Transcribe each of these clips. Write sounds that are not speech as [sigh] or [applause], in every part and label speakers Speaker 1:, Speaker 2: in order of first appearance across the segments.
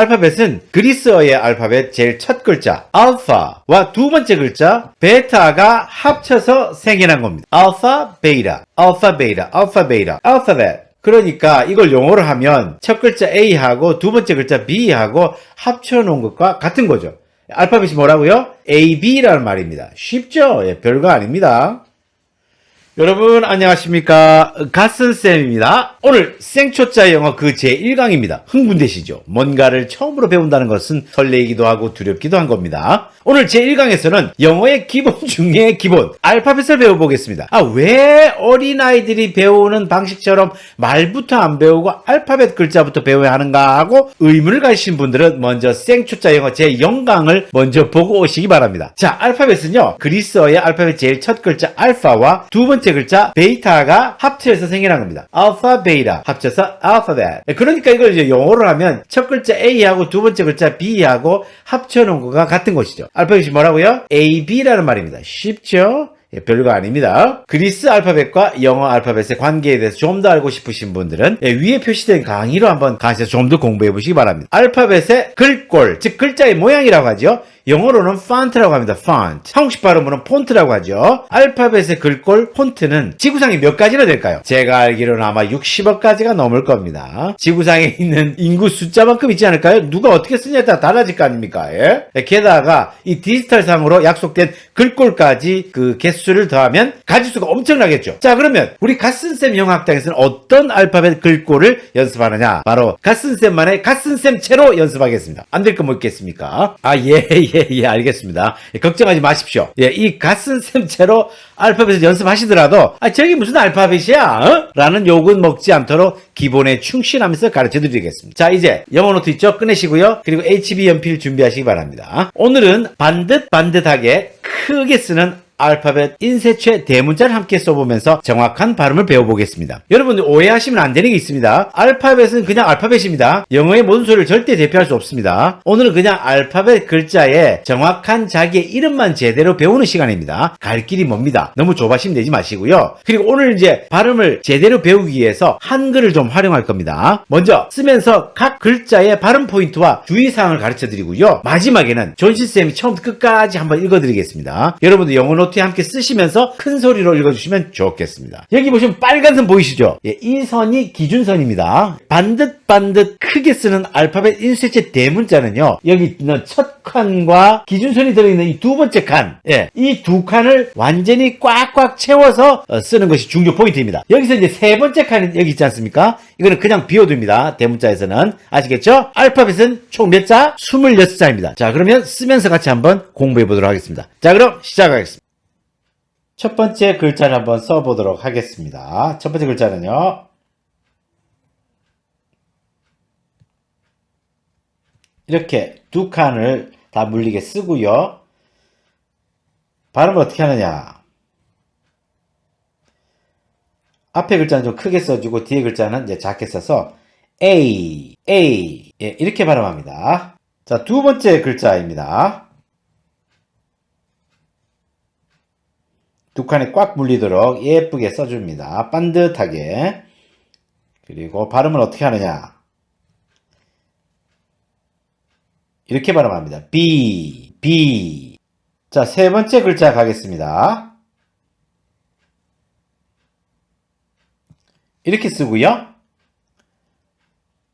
Speaker 1: 알파벳은 그리스어의 알파벳 제일 첫 글자 알파와 두 번째 글자 베타가 합쳐서 생겨난 겁니다. 알파, 베이타, 알파, 베이타, 알파, 베이타, 알파벳. 그러니까 이걸 영어로 하면 첫 글자 A하고 두 번째 글자 B하고 합쳐놓은 것과 같은 거죠. 알파벳이 뭐라고요? A, B라는 말입니다. 쉽죠? 예, 별거 아닙니다. 여러분 안녕하십니까? 갓슨쌤입니다. 오늘 생초자 영어 그 제1강입니다. 흥분되시죠? 뭔가를 처음으로 배운다는 것은 설레이기도 하고 두렵기도 한 겁니다. 오늘 제1강에서는 영어의 기본 [laughs] 중에 기본 알파벳을 배워보겠습니다. 아 왜 어린아이들이 배우는 방식처럼 말부터 안 배우고 알파벳 글자부터 배워야 하는가 하고 의문을 가지신 분들은 먼저 생초자 영어 제0강을 먼저 보고 오시기 바랍니다. 자 알파벳은요 그리스어의 알파벳 제일 첫 글자 알파와 두 번째 글자 beta가 합쳐서 생겨난 겁니다. 알파 베이타 합쳐서 알파벳. 그러니까 이걸 이제 영어로 하면 첫 글자 A하고 두 번째 글자 B하고 합쳐 놓은 거가 같은 것이죠. 알파벳이 뭐라고요? A, B라는 말입니다. 쉽죠? 예, 별거 아닙니다. 그리스 알파벳과 영어 알파벳의 관계에 대해서 좀 더 알고 싶으신 분들은 예, 위에 표시된 강의로 한번 가셔서 좀 더 공부해 보시기 바랍니다. 알파벳의 글꼴, 즉 글자의 모양이라고 하죠. 영어로는 font라고 합니다. 폰트. 한국식 발음으로는 폰트라고 하죠. 알파벳의 글꼴 폰트는 지구상에 몇 가지나 될까요? 제가 알기로는 아마 60억 가지가 넘을 겁니다. 지구상에 있는 인구 숫자만큼 있지 않을까요? 누가 어떻게 쓰냐에 따라 달라질 거 아닙니까? 예? 게다가 이 디지털상으로 약속된 글꼴까지 그 개수를 더하면 가지수가 엄청나겠죠. 자 그러면 우리 갓슨쌤 영어학당에서는 어떤 알파벳 글꼴을 연습하느냐? 바로 갓슨쌤만의 갓슨쌤체로 연습하겠습니다. 안 될 거 뭐 있겠습니까? 아 예. [laughs] 예, 예, 알겠습니다. 예, 걱정하지 마십시오. 예, 이 갓슨 쌤체로 알파벳을 연습하시더라도, 아, 저게 무슨 알파벳이야? 어? 라는 욕은 먹지 않도록 기본에 충실하면서 가르쳐 드리겠습니다. 자, 이제 영어 노트 있죠? 꺼내시고요. 그리고 HB 연필 준비하시기 바랍니다. 오늘은 반듯 반듯하게 크게 쓰는 알파벳 인쇄체 대문자를 함께 써보면서 정확한 발음을 배워보겠습니다. 여러분들 오해하시면 안 되는 게 있습니다. 알파벳은 그냥 알파벳입니다. 영어의 모든 소리를 절대 대표할 수 없습니다. 오늘은 그냥 알파벳 글자에 정확한 자기의 이름만 제대로 배우는 시간입니다. 갈 길이 멉니다. 너무 조바심 내지 마시고요. 그리고 오늘 이제 발음을 제대로 배우기 위해서 한글을 좀 활용할 겁니다. 먼저 쓰면서 각 글자의 발음 포인트와 주의사항을 가르쳐 드리고요. 마지막에는 존시쌤이 처음부터 끝까지 한번 읽어드리겠습니다. 여러분들 영어 노트 노트에 함께 쓰시면서 큰 소리로 읽어주시면 좋겠습니다. 여기 보시면 빨간 선 보이시죠? 예, 이 선이 기준선입니다. 반듯 반듯 크게 쓰는 알파벳 인쇄체 대문자는요. 여기 있는 첫 칸과 기준선이 들어있는 이 두 번째 칸, 예, 이 두 칸을 완전히 꽉꽉 채워서 어, 쓰는 것이 중요 포인트입니다. 여기서 이제 세 번째 칸이 여기 있지 않습니까? 이거는 그냥 비워둡니다. 대문자에서는. 아시겠죠? 알파벳은 총 몇 자? 26자입니다. 자, 그러면 쓰면서 같이 한번 공부해 보도록 하겠습니다. 자, 그럼 시작하겠습니다. 첫 번째 글자를 한번 써보도록 하겠습니다. 첫 번째 글자는요. 이렇게 두 칸을 다 물리게 쓰고요. 발음을 어떻게 하느냐. 앞에 글자는 좀 크게 써주고 뒤에 글자는 이제 작게 써서 A, A 예, 이렇게 발음합니다. 자, 두 번째 글자입니다. 두 칸에 꽉 물리도록 예쁘게 써줍니다. 반듯하게. 그리고 발음을 어떻게 하느냐. 이렇게 발음합니다. B, B. 자, 세 번째 글자 가겠습니다. 이렇게 쓰고요.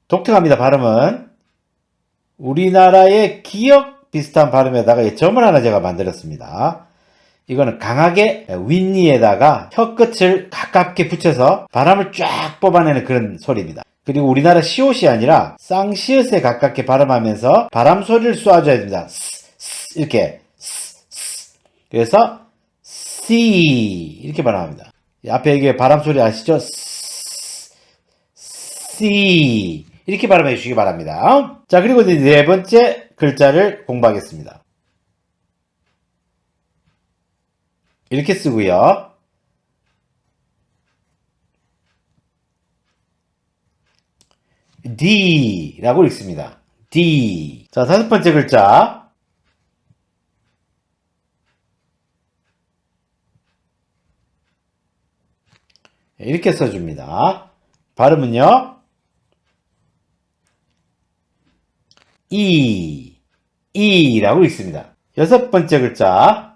Speaker 1: 독특합니다. 발음은. 우리나라의 기억 비슷한 발음에다가 점을 하나 제가 만들었습니다. 이거는 강하게 윗니에다가 혀끝을 가깝게 붙여서 바람을 쫙 뽑아내는 그런 소리입니다. 그리고 우리나라 시옷이 아니라 쌍시옷에 가깝게 발음하면서 바람 소리를 쏴줘야 됩니다. 스, 스, 이렇게 스, 그래서 C 이렇게 발음합니다. 앞에 이게 바람 소리 아시죠? C 이렇게 발음해 주시기 바랍니다. 자 그리고 이제 네 번째 글자를 공부하겠습니다. 이렇게 쓰고요. D라고 읽습니다. D. 자, 다섯 번째 글자. 이렇게 써줍니다. 발음은요. 이, 이라고 읽습니다. 여섯 번째 글자.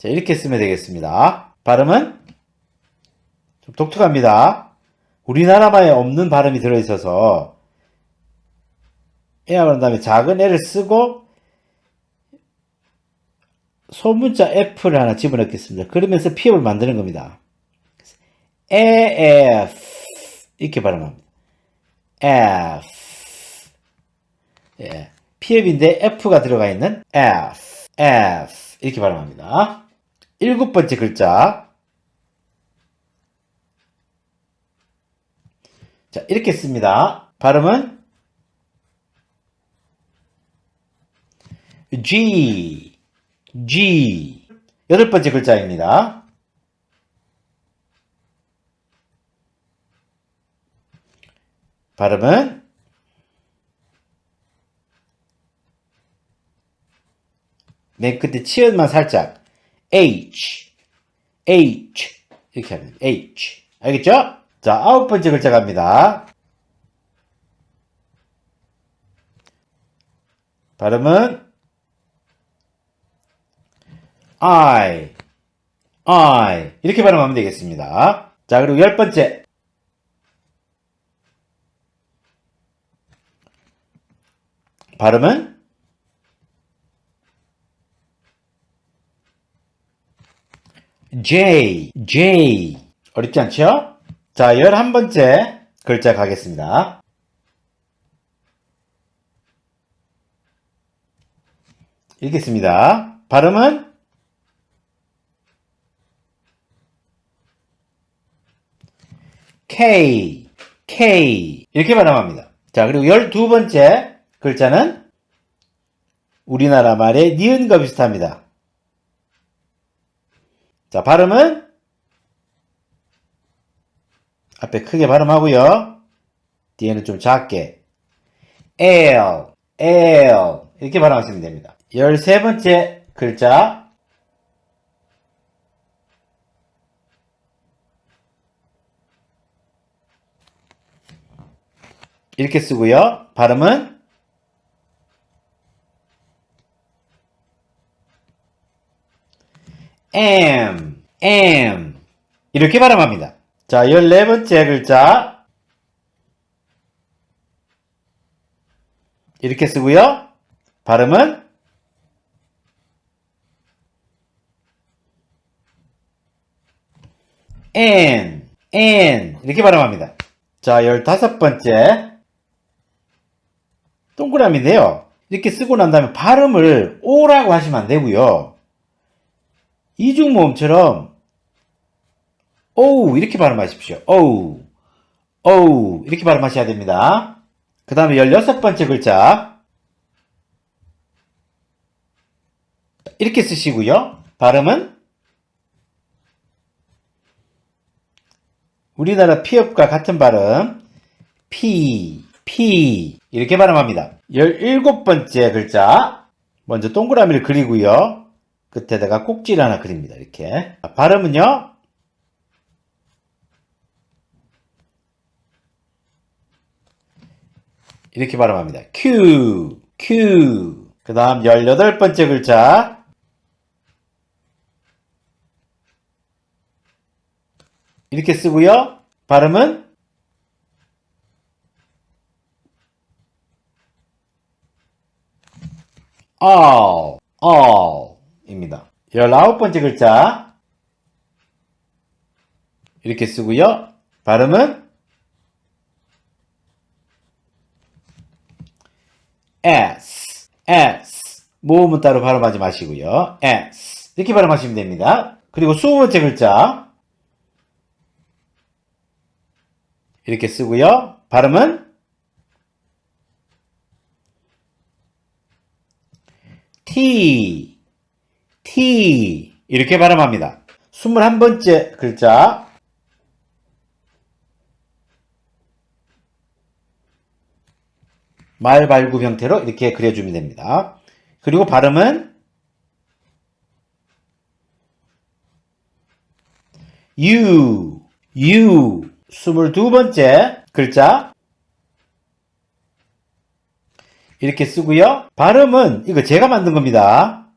Speaker 1: 자, 이렇게 쓰면 되겠습니다. 발음은 좀 독특합니다. 우리나라만에 없는 발음이 들어있어서 에야 그런 다음에 작은 애를 쓰고 소문자 F를 하나 집어넣겠습니다. 그러면서 피업을 만드는 겁니다. AF 이렇게 발음합니다. F 예, 피업인데 F가 들어가 있는 F F 이렇게 발음합니다. 일곱 번째 글자 자 이렇게 씁니다. 발음은 G G 여덟 번째 글자입니다. 발음은 맨 끝에 치열만 살짝 H. H. 이렇게 하면 H. 알겠죠? 자 아홉 번째 글자 갑니다. 발음은 I, I. 이렇게 발음하면 되겠습니다. 자 그리고 열 번째. 발음은 J, J 어렵지 않죠? 자 열한 번째 글자 가겠습니다. 읽겠습니다. 발음은 K, K 이렇게 발음합니다. 자 그리고 열두 번째 글자는 우리나라 말의 니은과 비슷합니다. 자 발음은 앞에 크게 발음하고요. 뒤에는 좀 작게 L, L 이렇게 발음하시면 됩니다. 열세 번째 글자 이렇게 쓰고요. 발음은 M, M 이렇게 발음합니다. 자, 14번째 글자 이렇게 쓰고요. 발음은 N, N 이렇게 발음합니다. 자, 15번째 동그라미인데요. 이렇게 쓰고 난 다음에 발음을 O라고 하시면 안 되고요. 이중모음처럼 오우 이렇게 발음하십시오. 오우 오우 이렇게 발음하셔야 됩니다. 그 다음에 16번째 글자 이렇게 쓰시고요. 발음은 우리나라 피업과 같은 발음 P, P 이렇게 발음합니다. 17번째 글자 먼저 동그라미를 그리고요. 끝에다가 꼭지를 하나 그립니다. 이렇게 발음은요. 이렇게 발음합니다. Q, Q. 그 다음 18번째 글자. 이렇게 쓰고요. 발음은 all, all 입니다. 19번째 글자. 이렇게 쓰고요. 발음은 S, S. 모음은 따로 발음하지 마시고요. S. 이렇게 발음하시면 됩니다. 그리고 20번째 글자. 이렇게 쓰고요. 발음은 T, T 이렇게 발음합니다. 21번째 글자 말 발굽 형태로 이렇게 그려주면 됩니다. 그리고 발음은 U, U 22번째 글자 이렇게 쓰고요. 발음은 이거 제가 만든 겁니다.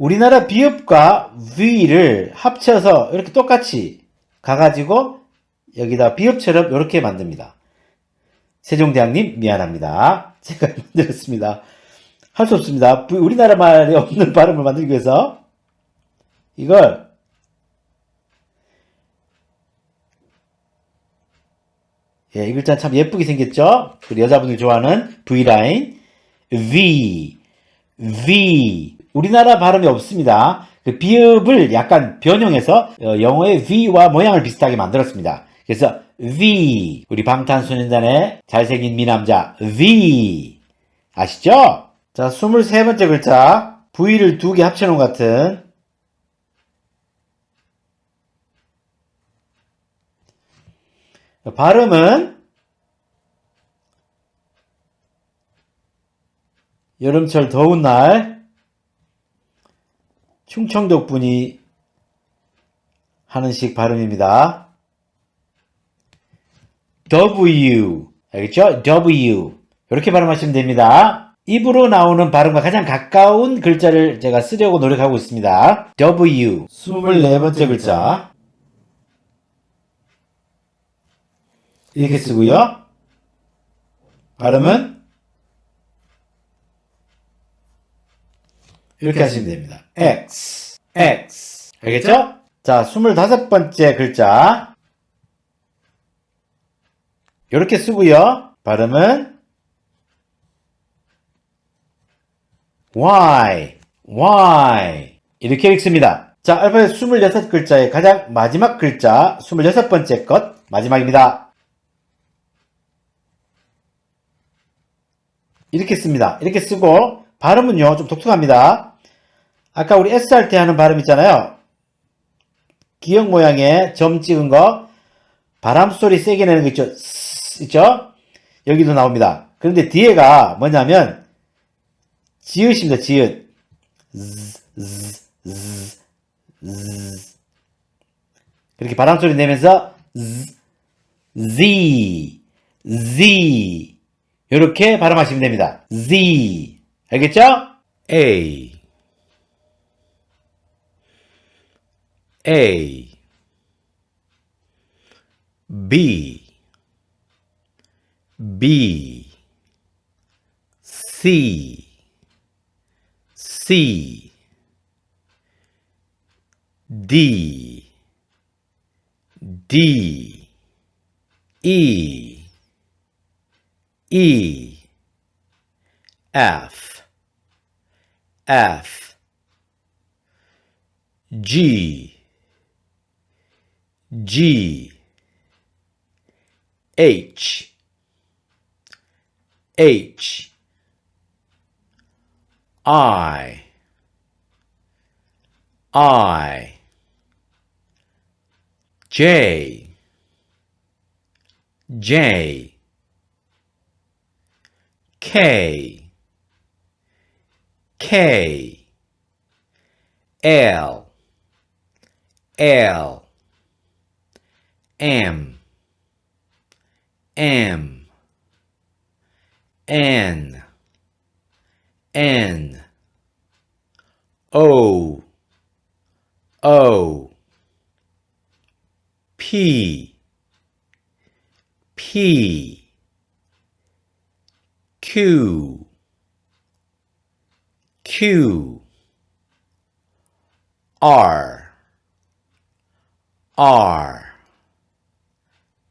Speaker 1: 우리나라 비읍과 V를 합쳐서 이렇게 똑같이 가가지고 여기다 비읍처럼 이렇게 만듭니다. 세종대왕님 미안합니다. [laughs] 제가 만들었습니다. 할 수 없습니다. 우리나라 말에 없는 [laughs] 발음을 만들기 위해서 이걸 예, 이 글자 참 예쁘게 생겼죠? 우리 여자분들이 좋아하는 V라인 V V 우리나라 발음이 없습니다. 그 비읍을 약간 변형해서 어, 영어의 V와 모양을 비슷하게 만들었습니다. 그래서 V 우리 방탄소년단의 잘생긴 미남자 V 아시죠? 자 23번째 글자 V를 두 개 합쳐놓은 것 같은 발음은 여름철 더운 날 충청도 분이 하는 식 발음입니다. W 알겠죠? W 이렇게 발음하시면 됩니다. 입으로 나오는 발음과 가장 가까운 글자를 제가 쓰려고 노력하고 있습니다. W 24번째 글자 이렇게 쓰고요. 발음은 이렇게 하시면 됩니다. X, X. 알겠죠? 자, 25번째 글자. 이렇게 쓰고요. 발음은 Y, Y. 이렇게 읽습니다. 자, 알파벳 26글자의 가장 마지막 글자, 26번째 것, 마지막입니다. 이렇게 씁니다. 이렇게 쓰고, 발음은요, 좀 독특합니다. 아까 우리 S 할 때 하는 발음 있잖아요. 기역 모양의 점 찍은 거, 바람 소리 세게 내는 거 있죠? 있죠? 여기도 나옵니다. 그런데 뒤에가 뭐냐면, 지읒입니다, 지읒. 그렇게 바람 소리 내면서, 즈, Z, Z. 이렇게 발음하시면 됩니다. Z. 알겠죠?
Speaker 2: A A B B C C D D E E F F G G. H. H. I. I. J. J. K. K. L. L M. M. N. N. O. O. P. P. Q. Q. R. R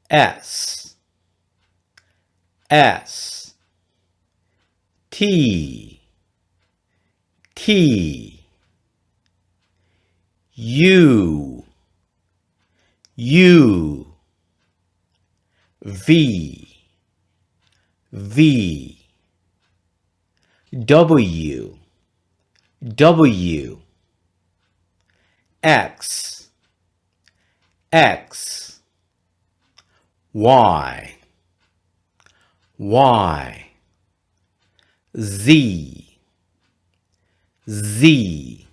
Speaker 2: S. S. T. T. U. U. V. V. W. W. X. X Y Y Z Z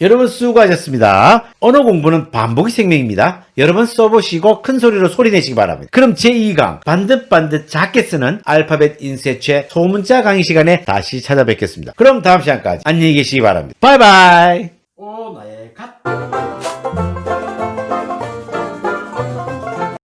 Speaker 1: 여러분 수고하셨습니다. 언어 공부는 반복이 생명입니다. 여러분 써보시고 큰 소리로 소리내시기 바랍니다. 그럼 제2강 반듯반듯 작게 쓰는 알파벳 인쇄체 소문자 강의 시간에 다시 찾아뵙겠습니다. 그럼 다음 시간까지 안녕히 계시기 바랍니다. 바이바이